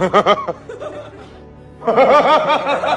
Ha ha ha ha ha ha!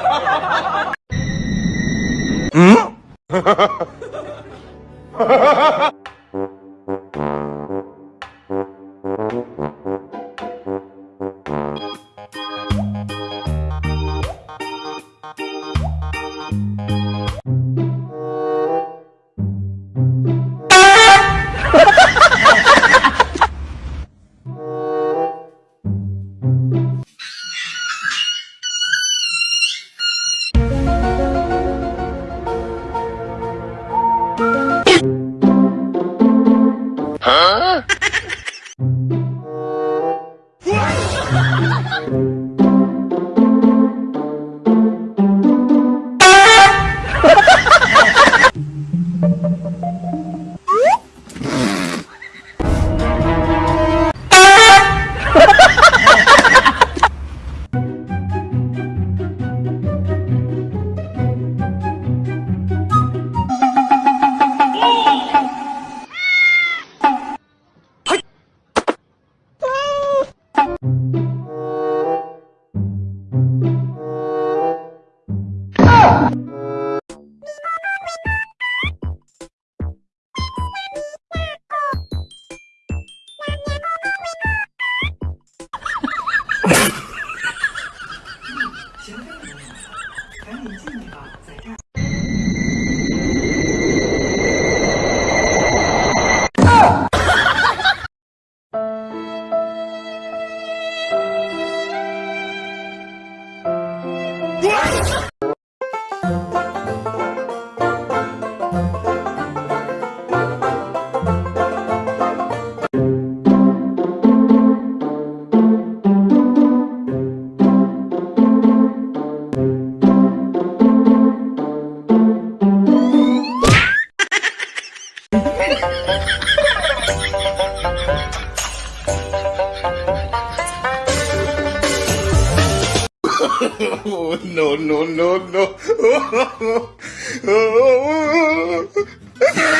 No, no, no, no.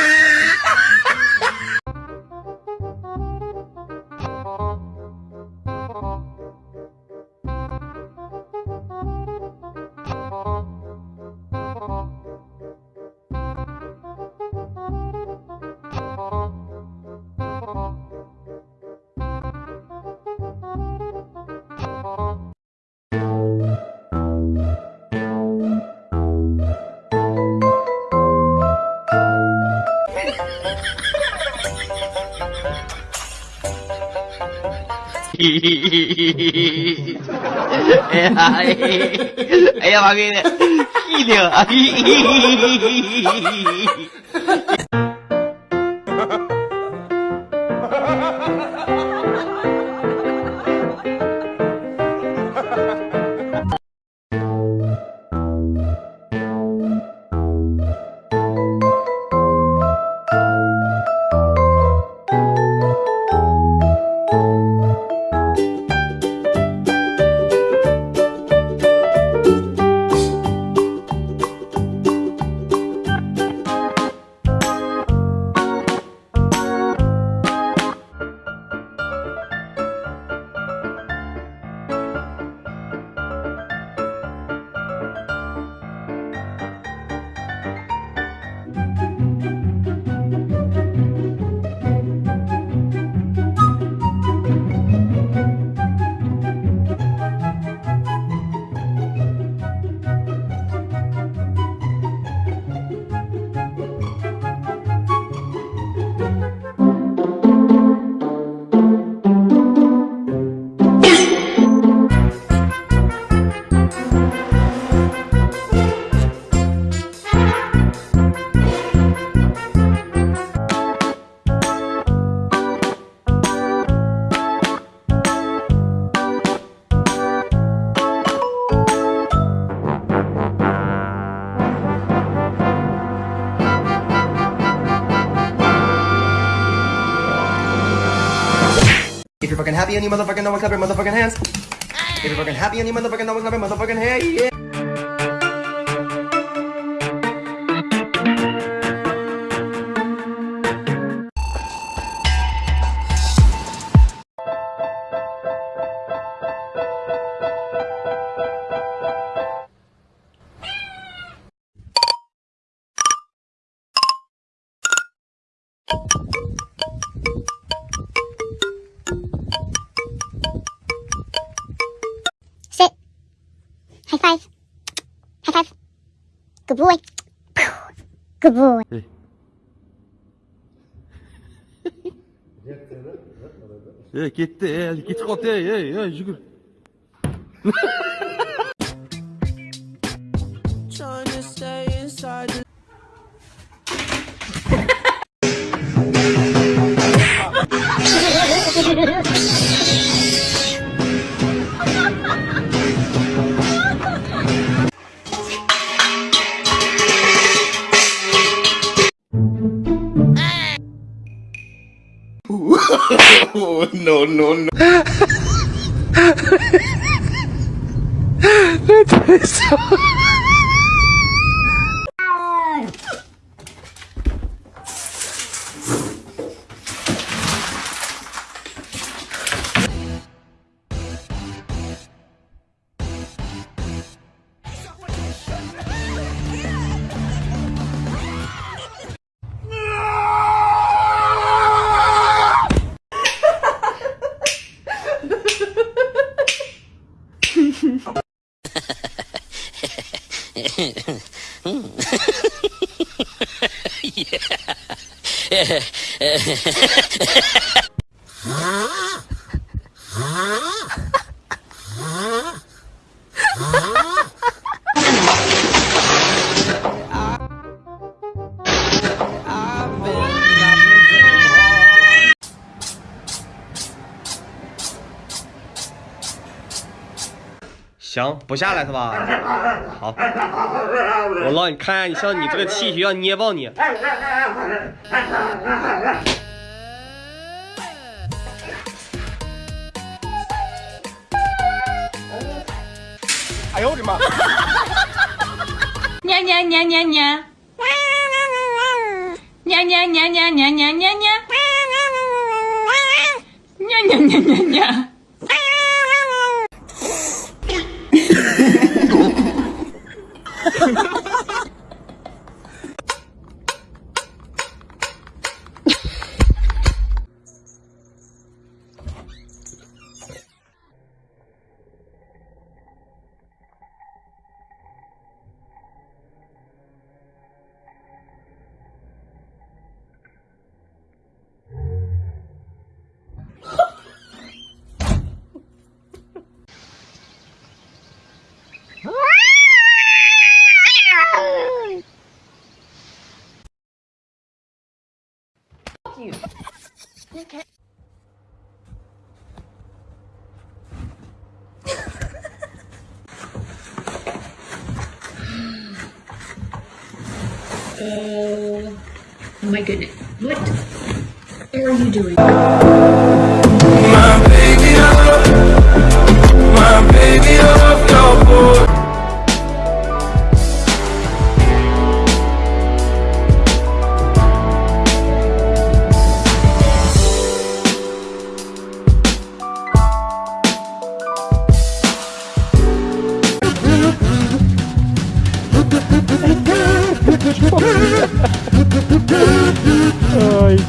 එයා වගේ නෑ. කීලිය. You're fucking happy and you motherfucking know one, clap your motherfucking hands. If you're fucking happy and you motherfucking know one, clap your motherfucking hands. Yeah. High five. Good boy. Good boy. Hey, gitti, hey, git kotey, hey, hey, şükür. Trying to stay inside no, no, no. that is so... yeah. 行，不下来是吧？好，我让你看一下，你像你这个气血要捏爆你。哎呦我的妈。Nha nha nha Oh my goodness. What are you doing?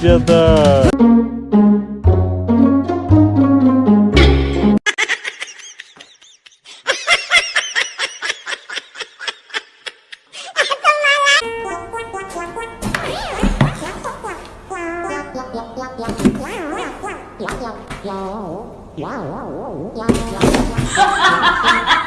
деда. Wow, wow, wow, wow, wow, wow.